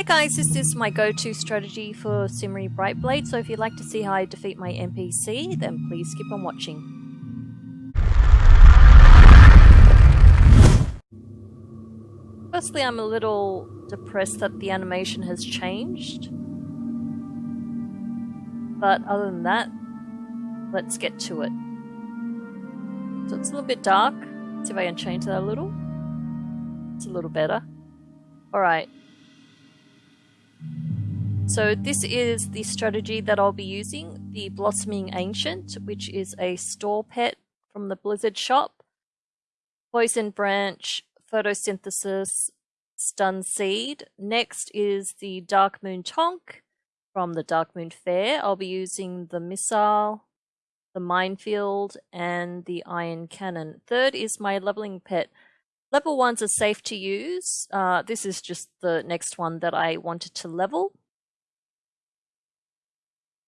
Hey guys, this is my go-to strategy for Cymre Brightblade, so if you'd like to see how I defeat my NPC, then please keep on watching. Firstly, I'm a little depressed that the animation has changed. But other than that, let's get to it. So it's a little bit dark. Let's see if I can change that a little. It's a little better. Alright. So this is the strategy that I'll be using, the Blossoming Ancient, which is a store pet from the Blizzard shop. Poison Branch, Photosynthesis, Stun Seed. Next is the Darkmoon Tonk from the Darkmoon Faire. I'll be using the Missile, the Minefield, and the Iron Cannon. Third is my leveling pet. Level ones are safe to use. Uh, this is just the next one that I wanted to level.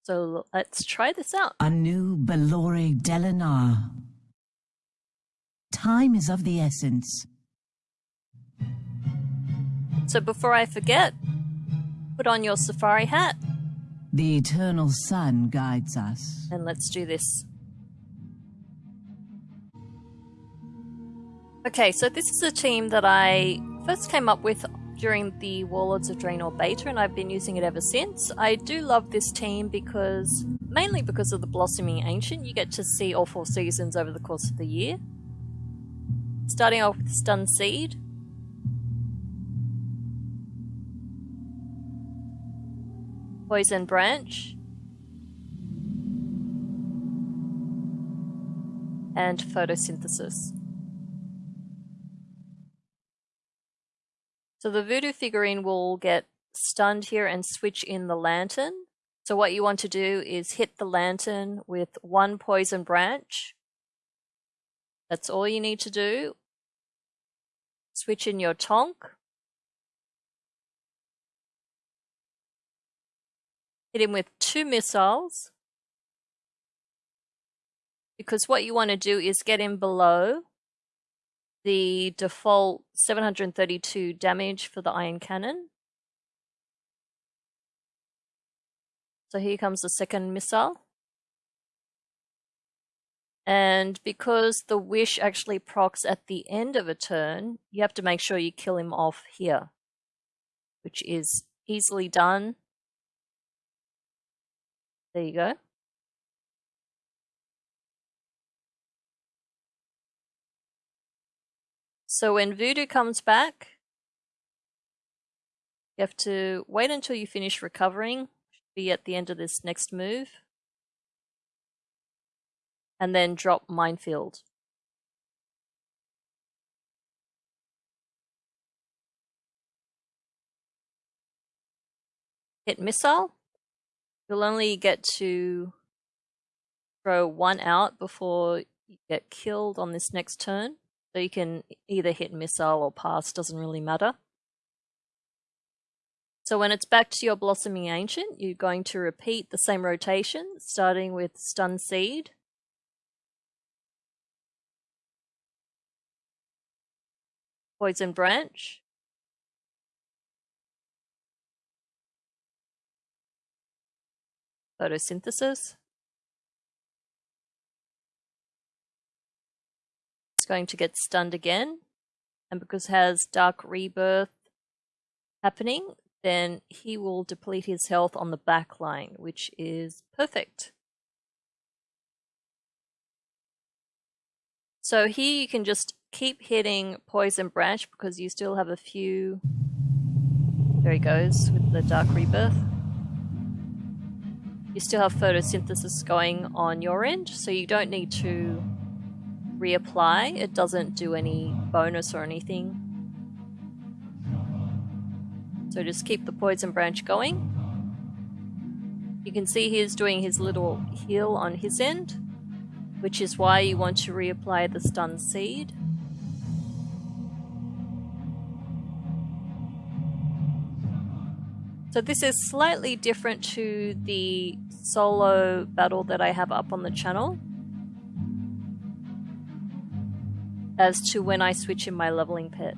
So let's try this out. Anu Belore Dela'na. Time is of the essence. So before I forget, put on your safari hat. The eternal sun guides us. And let's do this. Okay, so this is a team that I first came up with during the Warlords of Draenor beta, and I've been using it ever since. I do love this team because, mainly because of the Blossoming Ancient, you get to see all four seasons over the course of the year. Starting off with Stun Seed. Poison Branch. And Photosynthesis. So the voodoo figurine will get stunned here and switch in the lantern. So what you want to do is hit the lantern with one poison branch. That's all you need to do. Switch in your tonk. Hit him with two missiles. Because what you want to do is get him below the default 732 damage for the iron cannon. So here comes the second missile. And because the wish actually procs at the end of a turn, you have to make sure you kill him off here, which is easily done. There you go. So when Voodoo comes back, you have to wait until you finish recovering, should be at the end of this next move, and then drop Minefield. Hit Missile. You'll only get to throw one out before you get killed on this next turn. So you can either hit missile or pass, doesn't really matter. So when it's back to your Blossoming Ancient, you're going to repeat the same rotation, starting with Stun Seed. Poison Branch. Photosynthesis. Going to get stunned again. And because has Dark Rebirth happening, then he will deplete his health on the back line, which is perfect. So here you can just keep hitting Poison Branch because you still have a few... There he goes with the Dark Rebirth. You still have photosynthesis going on your end, so you don't need to reapply. It doesn't do any bonus or anything. So just keep the poison branch going. You can see he's doing his little heal on his end, which is why you want to reapply the stun seed. So this is slightly different to the solo battle that I have up on the channel. As to when I switch in my leveling pet.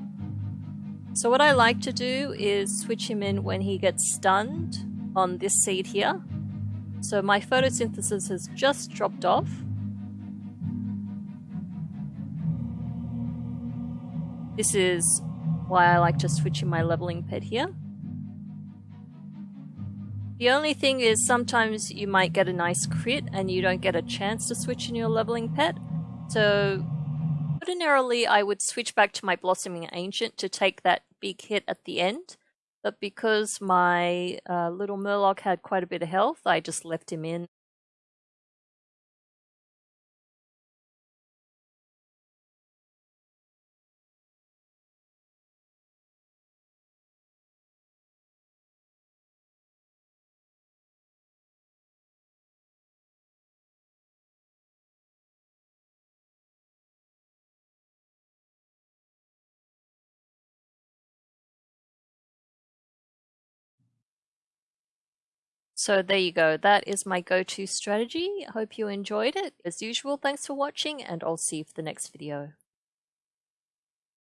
So what I like to do is switch him in when he gets stunned on this seed here. So my photosynthesis has just dropped off. This is why I like to switch in my leveling pet here. The only thing is sometimes you might get a nice crit and you don't get a chance to switch in your leveling pet. So ordinarily I would switch back to my Blossoming Ancient to take that big hit at the end. But because my uh, little Murloc had quite a bit of health, I just left him in So there you go. That is my go-to strategy. I Hope you enjoyed it. As usual, thanks for watching and I'll see you for the next video.